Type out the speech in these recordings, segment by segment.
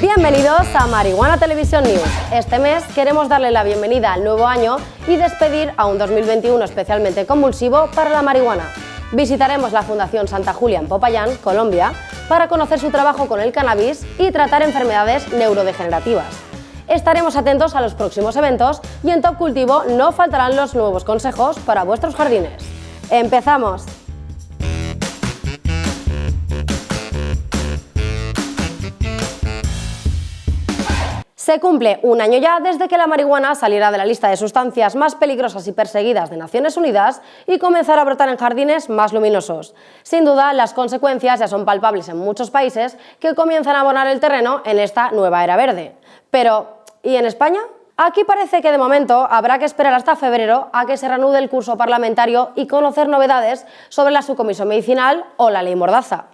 Bienvenidos a Marihuana Televisión News. Este mes queremos darle la bienvenida al nuevo año y despedir a un 2021 especialmente convulsivo para la marihuana. Visitaremos la Fundación Santa Julia en Popayán, Colombia, para conocer su trabajo con el cannabis y tratar enfermedades neurodegenerativas. Estaremos atentos a los próximos eventos y en Top Cultivo no faltarán los nuevos consejos para vuestros jardines. ¡Empezamos! Se cumple un año ya desde que la marihuana saliera de la lista de sustancias más peligrosas y perseguidas de Naciones Unidas y comenzara a brotar en jardines más luminosos. Sin duda, las consecuencias ya son palpables en muchos países que comienzan a abonar el terreno en esta nueva era verde. Pero, ¿y en España? Aquí parece que de momento habrá que esperar hasta febrero a que se reanude el curso parlamentario y conocer novedades sobre la subcomisión medicinal o la ley Mordaza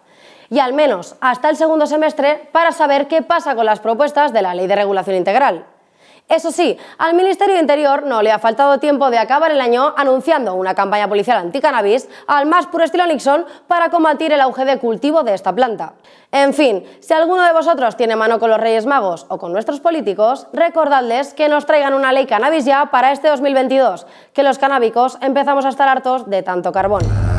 y al menos hasta el segundo semestre para saber qué pasa con las propuestas de la Ley de Regulación Integral. Eso sí, al Ministerio de Interior no le ha faltado tiempo de acabar el año anunciando una campaña policial anticannabis al más puro estilo Nixon para combatir el auge de cultivo de esta planta. En fin, si alguno de vosotros tiene mano con los Reyes Magos o con nuestros políticos, recordadles que nos traigan una ley cannabis ya para este 2022, que los canábicos empezamos a estar hartos de tanto carbón.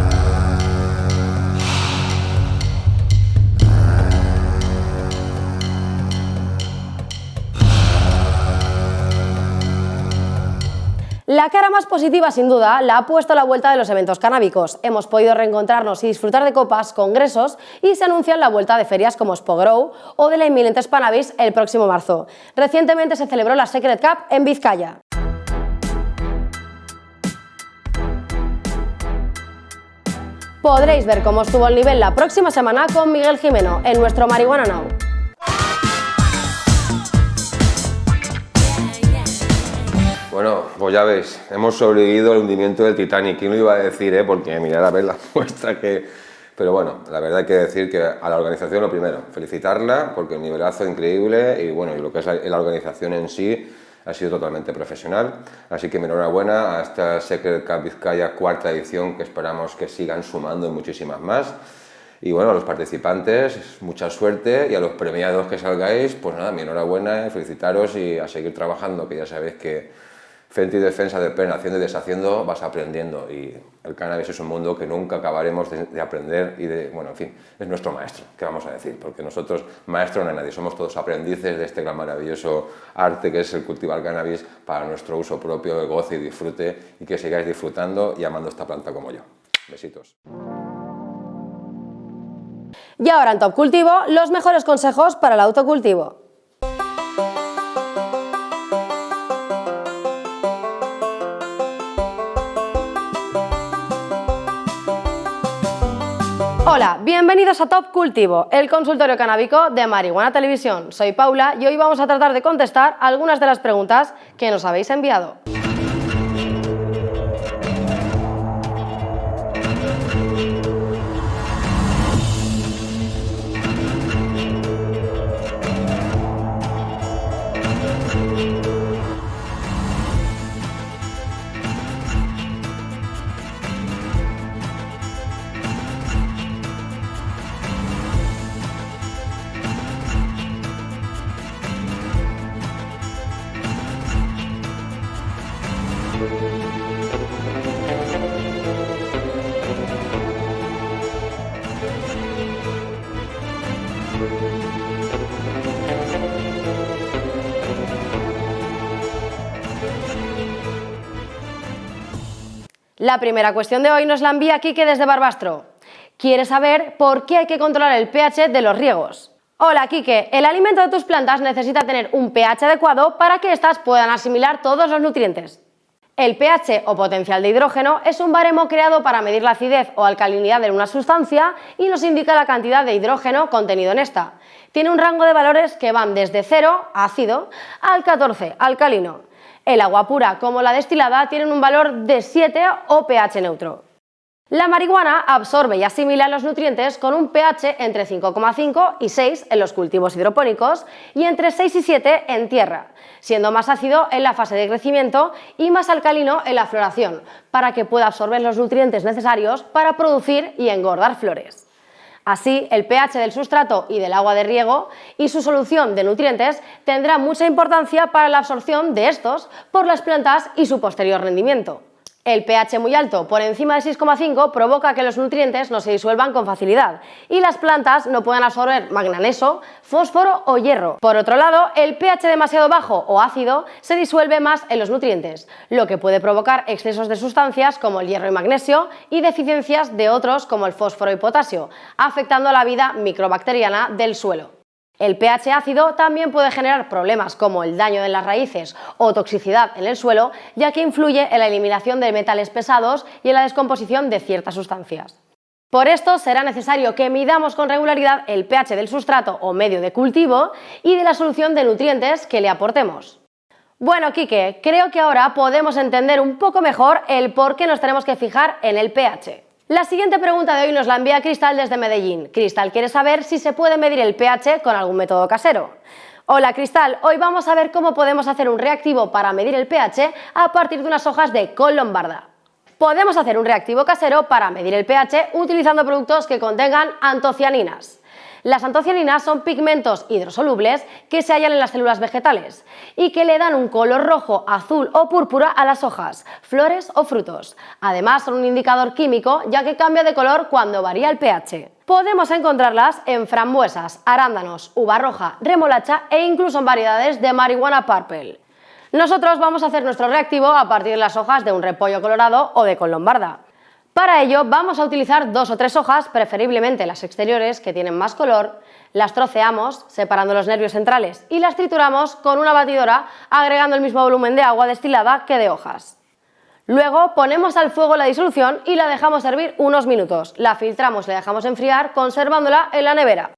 La cara más positiva, sin duda, la ha puesto la vuelta de los eventos canábicos. Hemos podido reencontrarnos y disfrutar de copas, congresos y se anuncia la vuelta de ferias como Spogrow o de la inminente Spanavis el próximo marzo. Recientemente se celebró la Secret Cup en Vizcaya. Podréis ver cómo estuvo el nivel la próxima semana con Miguel Jimeno en nuestro Marihuana Now. Bueno, pues ya veis, hemos sobrevivido al hundimiento del Titanic. ¿Quién lo iba a decir, eh? Porque mirad a ver la muestra que... Pero bueno, la verdad hay que decir que a la organización lo primero, felicitarla porque el nivelazo increíble y bueno, y lo que es la organización en sí ha sido totalmente profesional. Así que enhorabuena a esta Secret Cup Vizcaya cuarta edición que esperamos que sigan sumando muchísimas más. Y bueno, a los participantes, mucha suerte y a los premiados que salgáis, pues nada, mi enhorabuena, felicitaros y a seguir trabajando, que ya sabéis que frente y defensa del pleno, haciendo y deshaciendo, vas aprendiendo y el cannabis es un mundo que nunca acabaremos de, aprender y de, bueno, en fin, es nuestro maestro, ¿qué vamos a decir? Porque nosotros, maestro no hay nadie, somos todos aprendices de este gran maravilloso arte que es el cultivar cannabis para nuestro uso propio, de goce y disfrute y que sigáis disfrutando y amando esta planta como yo. Besitos. Y ahora en Top Cultivo, los mejores consejos para el autocultivo. Hola, bienvenidos a Top Cultivo, el consultorio canábico de Marihuana Televisión. Soy Paula y hoy vamos a tratar de contestar algunas de las preguntas que nos habéis enviado. La primera cuestión de hoy nos la envía Quique desde Barbastro. Quiere saber por qué hay que controlar el pH de los riegos. Hola Quique, el alimento de tus plantas necesita tener un pH adecuado para que éstas puedan asimilar todos los nutrientes. El pH o potencial de hidrógeno es un baremo creado para medir la acidez o alcalinidad de una sustancia y nos indica la cantidad de hidrógeno contenido en esta. Tiene un rango de valores que van desde 0, ácido, al 14, alcalino. El agua pura como la destilada tienen un valor de 7 o pH neutro. La marihuana absorbe y asimila los nutrientes con un pH entre 5,5 y 6 en los cultivos hidropónicos y entre 6 y 7 en tierra, siendo más ácido en la fase de crecimiento y más alcalino en la floración, para que pueda absorber los nutrientes necesarios para producir y engordar flores. Así, el pH del sustrato y del agua de riego y su solución de nutrientes tendrá mucha importancia para la absorción de estos por las plantas y su posterior rendimiento. El pH muy alto, por encima de 6,5, provoca que los nutrientes no se disuelvan con facilidad y las plantas no puedan absorber magneso, fósforo o hierro. Por otro lado, el pH demasiado bajo o ácido se disuelve más en los nutrientes, lo que puede provocar excesos de sustancias como el hierro y magnesio y deficiencias de otros como el fósforo y potasio, afectando la vida microbacteriana del suelo. El pH ácido también puede generar problemas como el daño de las raíces o toxicidad en el suelo, ya que influye en la eliminación de metales pesados y en la descomposición de ciertas sustancias. Por esto será necesario que midamos con regularidad el pH del sustrato o medio de cultivo y de la solución de nutrientes que le aportemos. Bueno, Quique, creo que ahora podemos entender un poco mejor el por qué nos tenemos que fijar en el pH. La siguiente pregunta de hoy nos la envía Cristal desde Medellín. Cristal quiere saber si se puede medir el pH con algún método casero. Hola Cristal, hoy vamos a ver cómo podemos hacer un reactivo para medir el pH a partir de unas hojas de col lombarda. Podemos hacer un reactivo casero para medir el pH utilizando productos que contengan antocianinas. Las antocianinas son pigmentos hidrosolubles que se hallan en las células vegetales y que le dan un color rojo, azul o púrpura a las hojas, flores o frutos. Además son un indicador químico ya que cambia de color cuando varía el pH. Podemos encontrarlas en frambuesas, arándanos, uva roja, remolacha e incluso en variedades de marihuana purple. Nosotros vamos a hacer nuestro reactivo a partir de las hojas de un repollo colorado o de colombarda. Para ello vamos a utilizar dos o tres hojas, preferiblemente las exteriores que tienen más color, las troceamos separando los nervios centrales y las trituramos con una batidora agregando el mismo volumen de agua destilada que de hojas. Luego ponemos al fuego la disolución y la dejamos hervir unos minutos. La filtramos y la dejamos enfriar conservándola en la nevera.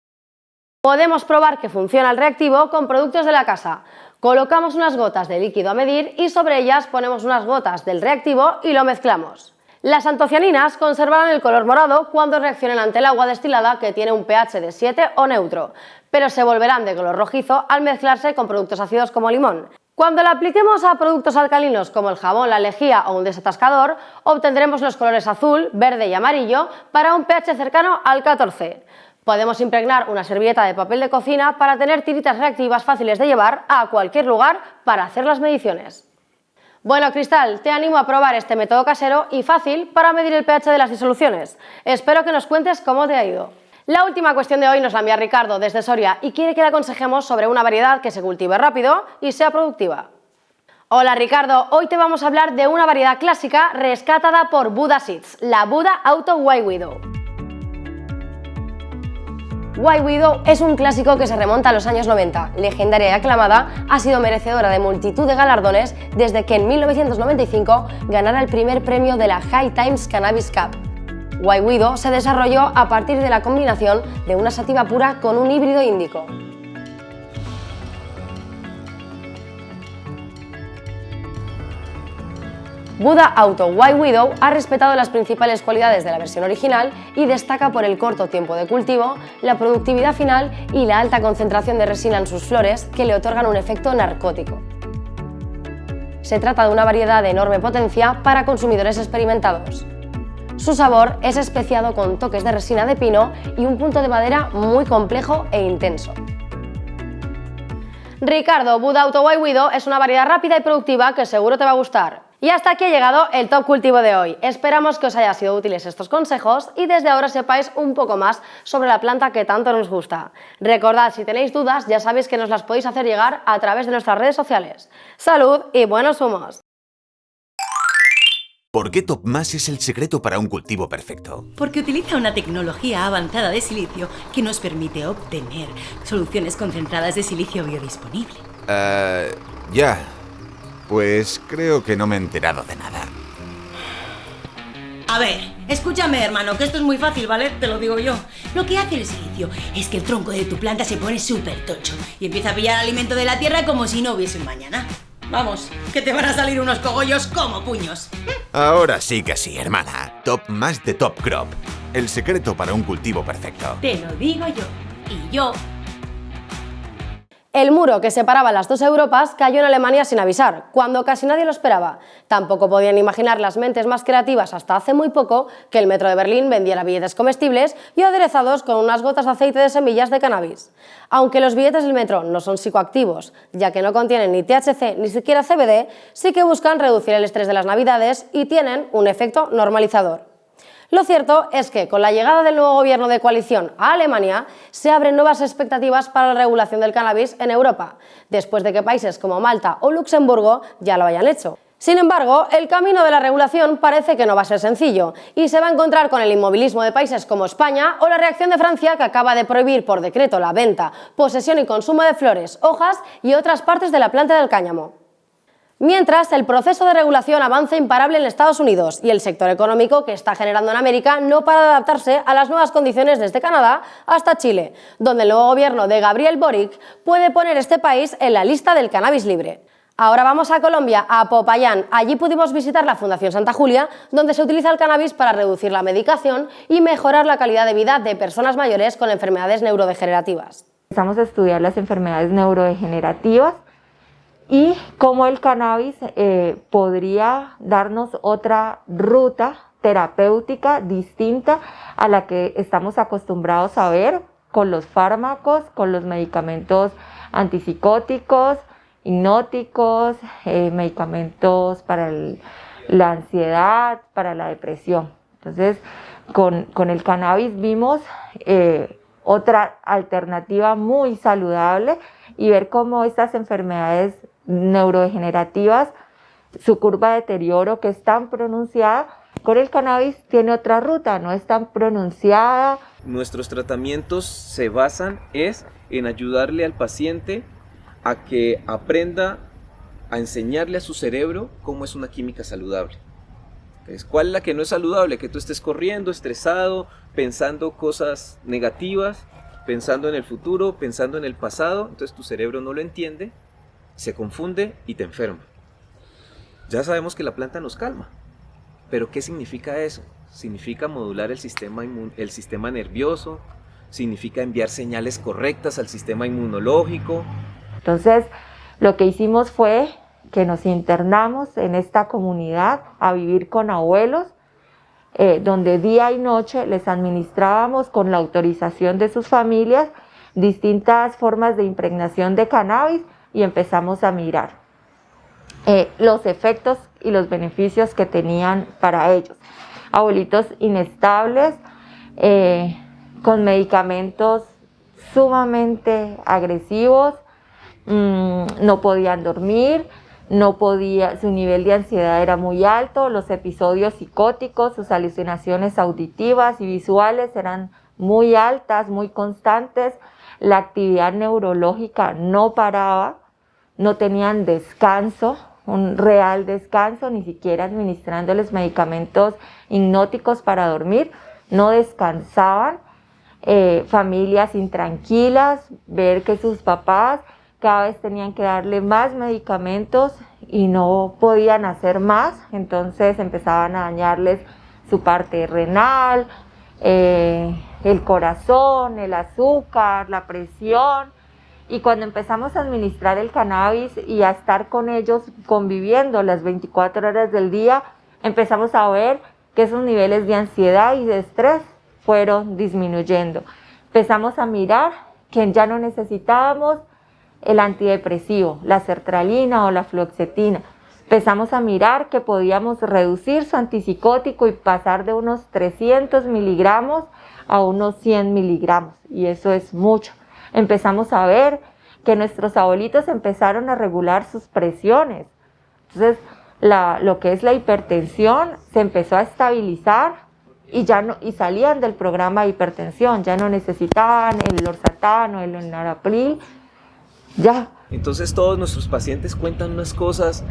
Podemos probar que funciona el reactivo con productos de la casa. Colocamos unas gotas de líquido a medir y sobre ellas ponemos unas gotas del reactivo y lo mezclamos. Las antocianinas conservarán el color morado cuando reaccionen ante el agua destilada que tiene un pH de 7 o neutro, pero se volverán de color rojizo al mezclarse con productos ácidos como limón. Cuando la apliquemos a productos alcalinos como el jabón, la lejía o un desatascador, obtendremos los colores azul, verde y amarillo para un pH cercano al 14. Podemos impregnar una servilleta de papel de cocina para tener tiritas reactivas fáciles de llevar a cualquier lugar para hacer las mediciones. Bueno, Cristal, te animo a probar este método casero y fácil para medir el pH de las disoluciones. Espero que nos cuentes cómo te ha ido. La última cuestión de hoy nos la envía Ricardo desde Soria y quiere que le aconsejemos sobre una variedad que se cultive rápido y sea productiva. Hola Ricardo, hoy te vamos a hablar de una variedad clásica rescatada por Buda Seeds, la Buda Auto White Widow. White Widow es un clásico que se remonta a los años 90. Legendaria y aclamada, ha sido merecedora de multitud de galardones desde que en 1995 ganara el primer premio de la High Times Cannabis Cup. White Widow se desarrolló a partir de la combinación de una sativa pura con un híbrido índico. Buda Auto White Widow ha respetado las principales cualidades de la versión original y destaca por el corto tiempo de cultivo, la productividad final y la alta concentración de resina en sus flores que le otorgan un efecto narcótico. Se trata de una variedad de enorme potencia para consumidores experimentados. Su sabor es especiado con toques de resina de pino y un punto de madera muy complejo e intenso. Ricardo, Buda Auto White Widow es una variedad rápida y productiva que seguro te va a gustar. Y hasta aquí ha llegado el Top Cultivo de hoy. Esperamos que os haya sido útiles estos consejos y desde ahora sepáis un poco más sobre la planta que tanto nos gusta. Recordad, si tenéis dudas, ya sabéis que nos las podéis hacer llegar a través de nuestras redes sociales. ¡Salud y buenos humos! ¿Por qué TopMass es el secreto para un cultivo perfecto? Porque utiliza una tecnología avanzada de silicio que nos permite obtener soluciones concentradas de silicio biodisponible. Eh, ya, pues creo que no me he enterado de nada. A ver, escúchame hermano, que esto es muy fácil, ¿vale? Te lo digo yo. Lo que hace el silicio es que el tronco de tu planta se pone súper tocho y empieza a pillar alimento de la tierra como si no hubiese un mañana. Vamos, que te van a salir unos cogollos como puños. Ahora sí que sí, hermana. Top más de Top Crop. El secreto para un cultivo perfecto. Te lo digo yo. Y yo El muro que separaba las dos Europas cayó en Alemania sin avisar, cuando casi nadie lo esperaba. Tampoco podían imaginar las mentes más creativas hasta hace muy poco que el metro de Berlín vendiera billetes comestibles y aderezados con unas gotas de aceite de semillas de cannabis. Aunque los billetes del metro no son psicoactivos, ya que no contienen ni THC ni siquiera CBD, sí que buscan reducir el estrés de las navidades y tienen un efecto normalizador. Lo cierto es que con la llegada del nuevo gobierno de coalición a Alemania se abren nuevas expectativas para la regulación del cannabis en Europa, después de que países como Malta o Luxemburgo ya lo hayan hecho. Sin embargo, el camino de la regulación parece que no va a ser sencillo y se va a encontrar con el inmovilismo de países como España o la reacción de Francia que acaba de prohibir por decreto la venta, posesión y consumo de flores, hojas y otras partes de la planta del cáñamo. Mientras, el proceso de regulación avanza imparable en Estados Unidos y el sector económico que está generando en América no para de adaptarse a las nuevas condiciones desde Canadá hasta Chile, donde el nuevo gobierno de Gabriel Boric puede poner este país en la lista del cannabis libre. Ahora vamos a Colombia, a Popayán. Allí pudimos visitar la Fundación Santa Julia, donde se utiliza el cannabis para reducir la medicación y mejorar la calidad de vida de personas mayores con enfermedades neurodegenerativas. Empezamos a estudiar las enfermedades neurodegenerativas y cómo el cannabis eh, podría darnos otra ruta terapéutica distinta a la que estamos acostumbrados a ver con los fármacos, con los medicamentos antipsicóticos, hipnóticos, eh, medicamentos para la ansiedad, para la depresión. Entonces, con, el cannabis vimos eh, otra alternativa muy saludable y ver cómo estas enfermedades neurodegenerativas, su curva de deterioro que es tan pronunciada, con el cannabis tiene otra ruta, no es tan pronunciada. Nuestros tratamientos se basan es en ayudarle al paciente a que aprenda a enseñarle a su cerebro cómo es una química saludable. Entonces, ¿Cuál es la que no es saludable? Que tú estés corriendo, estresado, pensando cosas negativas, pensando en el futuro, pensando en el pasado, entonces tu cerebro no lo entiende se confunde y te enferma. Ya sabemos que la planta nos calma, pero ¿qué significa eso? Significa modular el sistema, el sistema nervioso, significa enviar señales correctas al sistema inmunológico. Entonces, lo que hicimos fue que nos internamos en esta comunidad a vivir con abuelos, eh, donde día y noche les administrábamos con la autorización de sus familias distintas formas de impregnación de cannabis y empezamos a mirar eh, los efectos y los beneficios que tenían para ellos. Abuelitos inestables, eh, con medicamentos sumamente agresivos, mm, no podían dormir, no podía, su nivel de ansiedad era muy alto, los episodios psicóticos, sus alucinaciones auditivas y visuales eran muy altas, muy constantes, la actividad neurológica no paraba, no tenían descanso, un real descanso, ni siquiera administrándoles medicamentos hipnóticos para dormir, no descansaban, eh, familias intranquilas, ver que sus papás cada vez tenían que darle más medicamentos y no podían hacer más, entonces empezaban a dañarles su parte renal, eh, el corazón, el azúcar, la presión, y cuando empezamos a administrar el cannabis y a estar con ellos conviviendo las 24 horas del día, empezamos a ver que esos niveles de ansiedad y de estrés fueron disminuyendo. Empezamos a mirar que ya no necesitábamos el antidepresivo, la sertralina o la fluoxetina. Empezamos a mirar que podíamos reducir su antipsicótico y pasar de unos 300 miligramos a unos 100 miligramos. Y eso es mucho empezamos a ver que nuestros abuelitos empezaron a regular sus presiones. Entonces, lo que es la hipertensión se empezó a estabilizar y ya no y salían del programa de hipertensión, ya no necesitaban el lorsatán o el enalapril, ya. Entonces todos nuestros pacientes cuentan unas cosas,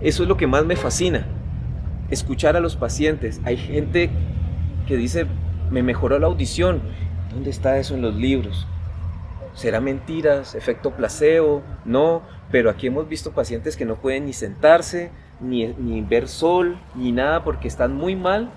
eso es lo que más me fascina, escuchar a los pacientes. Hay gente que dice, me mejoró la audición, ¿dónde está eso en los libros? ¿Será mentiras? ¿Efecto placebo? No, pero aquí hemos visto pacientes que no pueden ni sentarse, ni, ver sol, ni nada porque están muy mal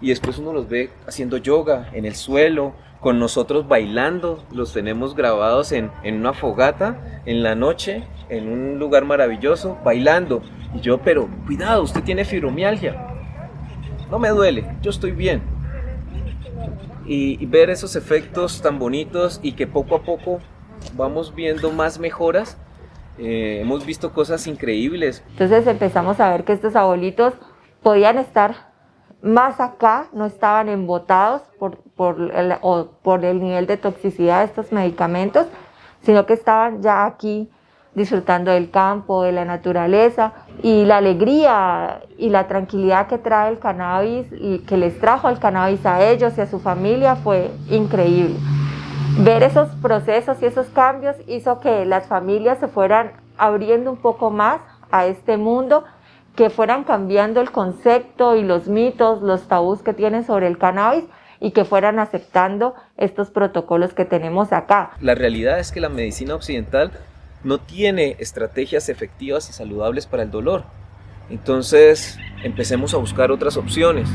y después uno los ve haciendo yoga en el suelo, con nosotros bailando, los tenemos grabados en, en una fogata en la noche, en un lugar maravilloso, bailando. Y yo, pero cuidado, usted tiene fibromialgia. No me duele, yo estoy bien. Y, y ver esos efectos tan bonitos y que poco a poco vamos viendo más mejoras. Eh, hemos visto cosas increíbles. Entonces empezamos a ver que estos abuelitos podían estar más acá, no estaban embotados por, por, el, o por el nivel de toxicidad de estos medicamentos, sino que estaban ya aquí disfrutando del campo, de la naturaleza y la alegría y la tranquilidad que trae el cannabis y que les trajo el cannabis a ellos y a su familia fue increíble. Ver esos procesos y esos cambios hizo que las familias se fueran abriendo un poco más a este mundo que fueran cambiando el concepto y los mitos, los tabús que tienen sobre el cannabis y que fueran aceptando estos protocolos que tenemos acá. La realidad es que la medicina occidental no tiene estrategias efectivas y saludables para el dolor. Entonces, empecemos a buscar otras opciones.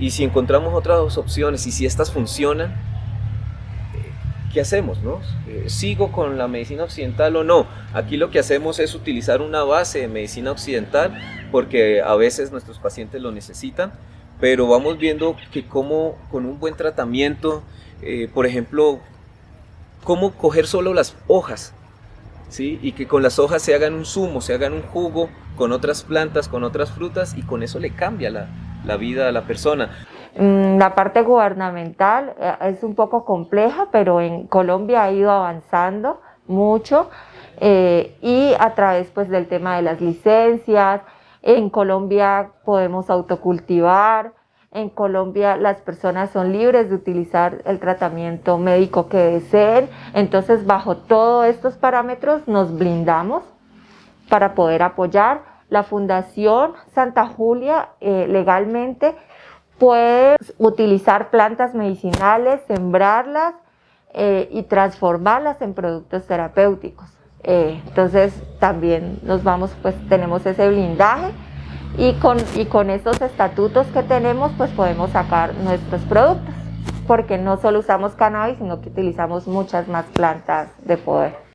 Y si encontramos otras opciones y si estas funcionan, ¿qué hacemos? No? Eh, ¿Sigo con la medicina occidental o no? Aquí lo que hacemos es utilizar una base de medicina occidental porque a veces nuestros pacientes lo necesitan, pero vamos viendo que como con un buen tratamiento, eh, por ejemplo, cómo coger solo las hojas, ¿sí? y que con las hojas se hagan un zumo, se hagan un jugo con otras plantas, con otras frutas, y con eso le cambia la, la vida a la persona. Mm, la parte gubernamental eh, es un poco compleja, pero en Colombia ha ido avanzando mucho eh, y a través pues, del tema de las licencias, en Colombia podemos autocultivar, en Colombia las personas son libres de utilizar el tratamiento médico que deseen, entonces bajo todos estos parámetros nos blindamos para poder apoyar. La Fundación Santa Julia eh, legalmente puede utilizar plantas medicinales, sembrarlas eh, y transformarlas en productos terapéuticos. Eh, entonces también nos vamos, pues tenemos ese blindaje y con, y con estos estatutos que tenemos, pues podemos sacar nuestros productos, porque no solo usamos cannabis, sino que utilizamos muchas más plantas de poder.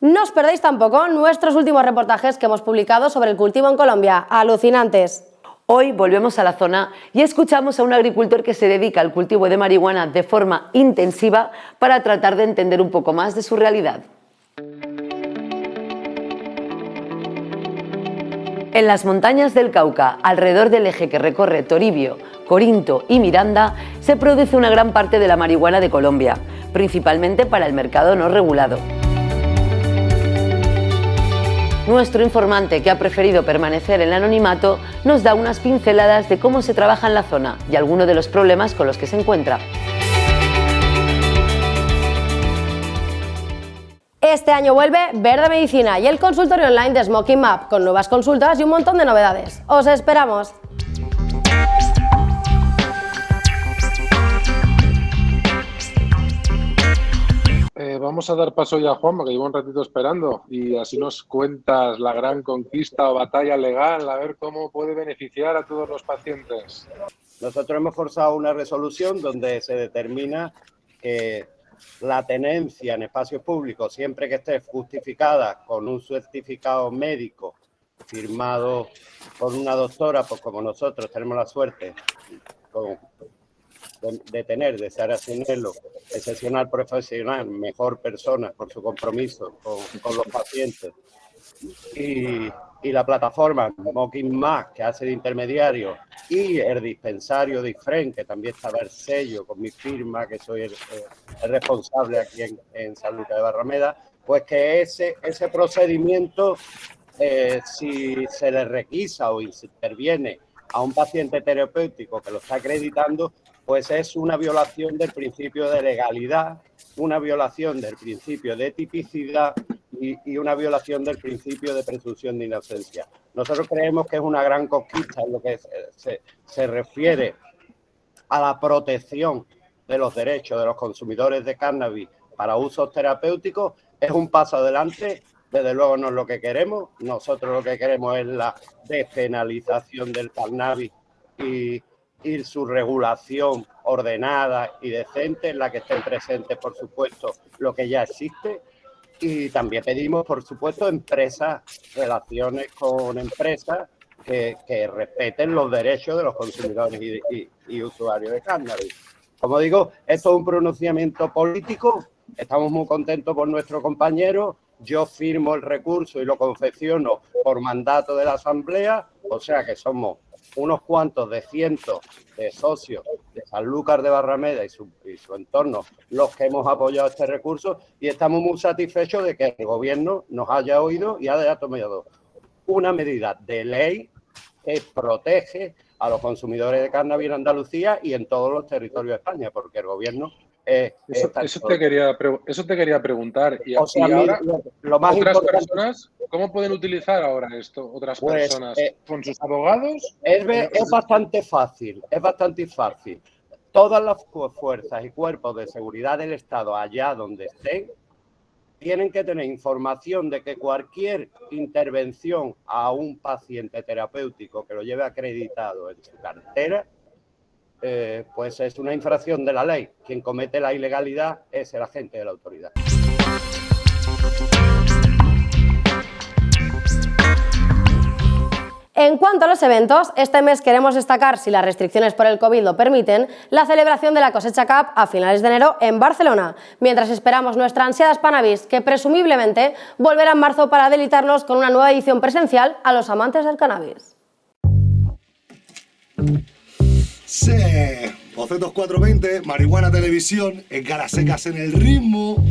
No os perdéis tampoco nuestros últimos reportajes que hemos publicado sobre el cultivo en Colombia. Alucinantes. Hoy volvemos a la zona y escuchamos a un agricultor que se dedica al cultivo de marihuana de forma intensiva para tratar de entender un poco más de su realidad. En las montañas del Cauca, alrededor del eje que recorre Toribio, Corinto y Miranda, se produce una gran parte de la marihuana de Colombia, principalmente para el mercado no regulado. Nuestro informante, que ha preferido permanecer en el anonimato, nos da unas pinceladas de cómo se trabaja en la zona y algunos de los problemas con los que se encuentra. Este año vuelve Verde Medicina y el consultorio online de Smoking Map, con nuevas consultas y un montón de novedades. ¡Os esperamos! Eh, vamos a dar paso ya a Juanma, que llevo un ratito esperando, y así nos cuentas la gran conquista o batalla legal, a ver cómo puede beneficiar a todos los pacientes. Nosotros hemos forzado una resolución donde se determina que la tenencia en espacios públicos, siempre que esté justificada con un certificado médico firmado por una doctora, pues como nosotros tenemos la suerte de, tener, de ser Asinelo, excepcional profesional, mejor persona por su compromiso con, los pacientes. Y, y, la plataforma Mocking Más, que hace de intermediario, y el dispensario de IFREN, que también estaba el sello con mi firma, que soy el, responsable aquí en, en San Lucas de Barrameda, pues que ese, ese procedimiento, eh, si se le requisa o interviene a un paciente terapéutico que lo está acreditando, pues es una violación del principio de legalidad, una violación del principio de tipicidad y, una violación del principio de presunción de inocencia. Nosotros creemos que es una gran conquista en lo que se, se refiere a la protección de los derechos de los consumidores de cannabis para usos terapéuticos. Es un paso adelante, desde luego no es lo que queremos. Nosotros lo que queremos es la despenalización del cannabis y, y su regulación ordenada y decente en la que estén presentes, por supuesto, lo que ya existe. Y también pedimos, por supuesto, empresas, relaciones con empresas que, respeten los derechos de los consumidores y, usuarios de cannabis. Como digo, esto es un pronunciamiento político. Estamos muy contentos por nuestro compañero. Yo firmo el recurso y lo confecciono por mandato de la Asamblea, o sea que somos unos cuantos de cientos de socios Sanlúcar de Barrameda y su, y su entorno los que hemos apoyado este recurso y estamos muy satisfechos de que el gobierno nos haya oído y haya tomado una medida de ley que protege a los consumidores de cannabis en Andalucía y en todos los territorios de España, porque el gobierno eso, te quería, eso te quería preguntar. Y, ahora, lo más ¿otras personas cómo pueden utilizar ahora esto? ¿Otras pues, personas eh, con sus abogados? Es, es bastante fácil, es bastante fácil. Todas las fuerzas y cuerpos de seguridad del Estado, allá donde estén, tienen que tener información de que cualquier intervención a un paciente terapéutico que lo lleve acreditado en su cartera eh, pues es una infracción de la ley. Quien comete la ilegalidad es el agente de la autoridad. En cuanto a los eventos, este mes queremos destacar, si las restricciones por el COVID lo permiten, la celebración de la cosecha Cup a finales de enero en Barcelona, mientras esperamos nuestra ansiada Spanavis, que presumiblemente volverá en marzo para delitarnos con una nueva edición presencial a los amantes del cannabis. Sí, Bocetos 420, Marihuana Televisión, en secas en el ritmo.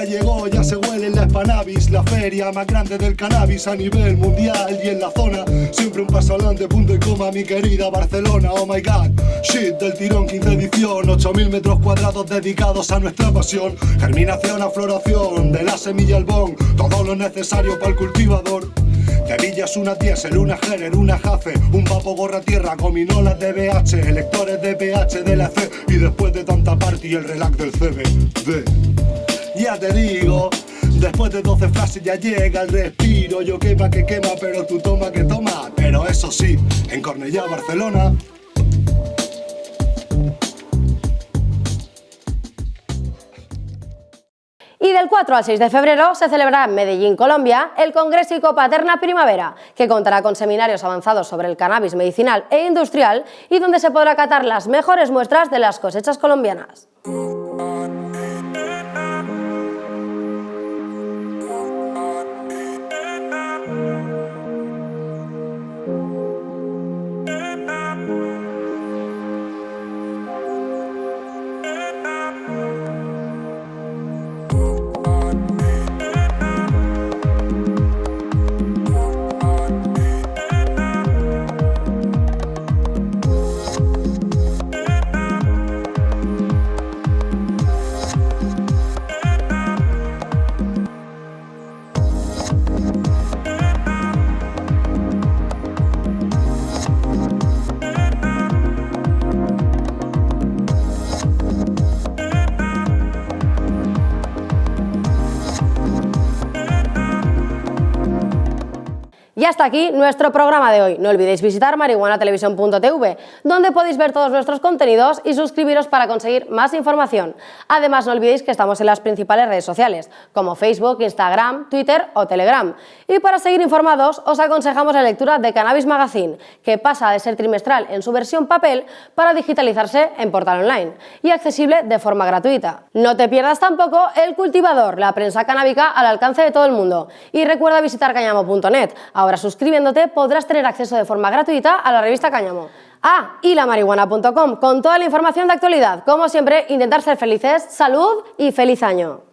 Ya llegó, ya se huele en la Spanavis, la feria más grande del cannabis a nivel mundial y en la zona. Siempre un paso adelante, punto y coma, mi querida Barcelona, oh my god. Shit del tirón, 15 edición, 8000 metros cuadrados dedicados a nuestra pasión. Germinación a floración, de la semilla al bon, todo lo necesario para el cultivador. Tevillas, una diésel, una Gerer, una Jace, un papo gorra tierra, gominolas de BH, electores de PH de la C y después de tanta party el relax del CBD. Ya te digo, después de 12 frases ya llega el respiro, yo quema que quema, pero tú toma que toma, pero eso sí, en Cornellá, Barcelona, Y del 4 al 6 de febrero se celebrará en Medellín, Colombia, el Congreso Paterna Primavera, que contará con seminarios avanzados sobre el cannabis medicinal e industrial y donde se podrá catar las mejores muestras de las cosechas colombianas. Hasta aquí nuestro programa de hoy. No olvidéis visitar marihuanatelevisión.tv, donde podéis ver todos nuestros contenidos y suscribiros para conseguir más información. Además, no olvidéis que estamos en las principales redes sociales, como Facebook, Instagram, Twitter o Telegram. Y para seguir informados, os aconsejamos la lectura de Cannabis Magazine, que pasa de ser trimestral en su versión papel para digitalizarse en portal online y accesible de forma gratuita. No te pierdas tampoco El Cultivador, la prensa canábica al alcance de todo el mundo. Y recuerda visitar cañamo.net. Ahora suscribiéndote podrás tener acceso de forma gratuita a la revista Cáñamo. Ah, y la marihuana.com con toda la información de actualidad. Como siempre, intentar ser felices, salud y feliz año.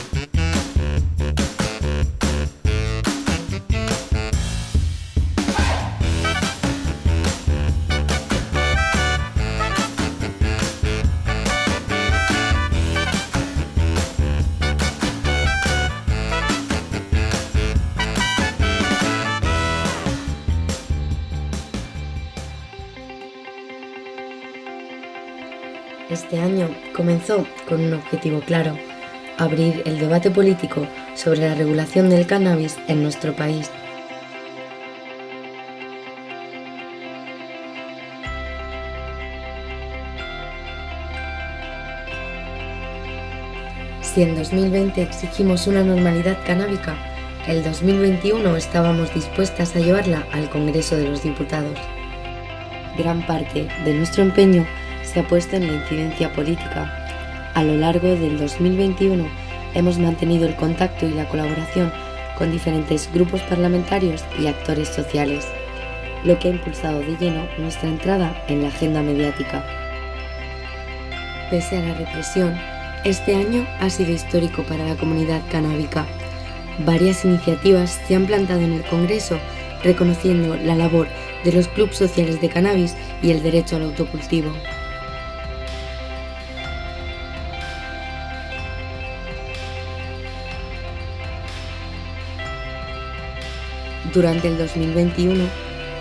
con un objetivo claro, abrir el debate político sobre la regulación del cannabis en nuestro país. Si en 2020 exigimos una normalidad canábica, el 2021 estábamos dispuestas a llevarla al Congreso de los Diputados. Gran parte de nuestro empeño se ha puesto en la incidencia política a lo largo del 2021 hemos mantenido el contacto y la colaboración con diferentes grupos parlamentarios y actores sociales, lo que ha impulsado de lleno nuestra entrada en la agenda mediática. Pese a la represión, este año ha sido histórico para la comunidad canábica. Varias iniciativas se han plantado en el Congreso reconociendo la labor de los clubes sociales de cannabis y el derecho al autocultivo. Durante el 2021,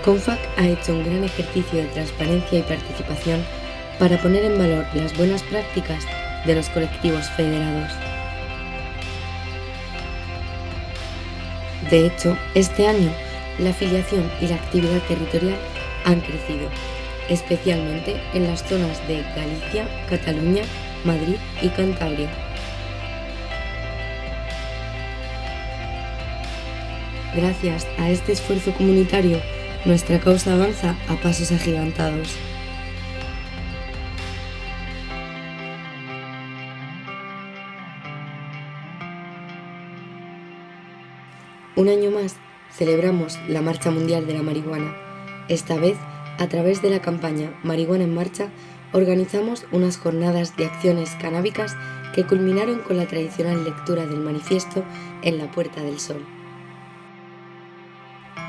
CONFAC ha hecho un gran ejercicio de transparencia y participación para poner en valor las buenas prácticas de los colectivos federados. De hecho, este año la afiliación y la actividad territorial han crecido, especialmente en las zonas de Galicia, Cataluña, Madrid y Cantabria. Gracias a este esfuerzo comunitario, nuestra causa avanza a pasos agigantados. Un año más celebramos la Marcha Mundial de la Marihuana. Esta vez, a través de la campaña Marihuana en Marcha, organizamos unas jornadas de acciones canábicas que culminaron con la tradicional lectura del manifiesto en la Puerta del Sol.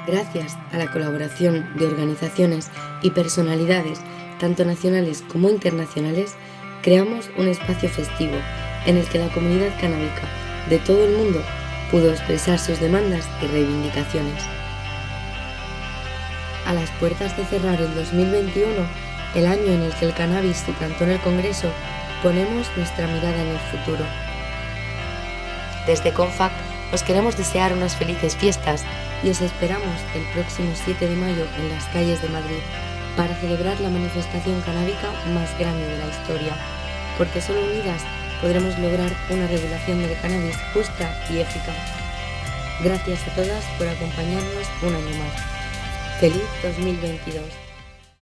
Gracias a la colaboración de organizaciones y personalidades, tanto nacionales como internacionales, creamos un espacio festivo en el que la comunidad canábica de todo el mundo pudo expresar sus demandas y reivindicaciones. A las puertas de cerrar el 2021, el año en el que el cannabis se plantó en el Congreso, ponemos nuestra mirada en el futuro. Desde CONFAC os queremos desear unas felices fiestas y os esperamos el próximo 7 de mayo en las calles de Madrid para celebrar la manifestación canábica más grande de la historia, porque solo unidas podremos lograr una regulación del cannabis justa y eficaz. Gracias a todas por acompañarnos un año más. ¡Feliz 2022!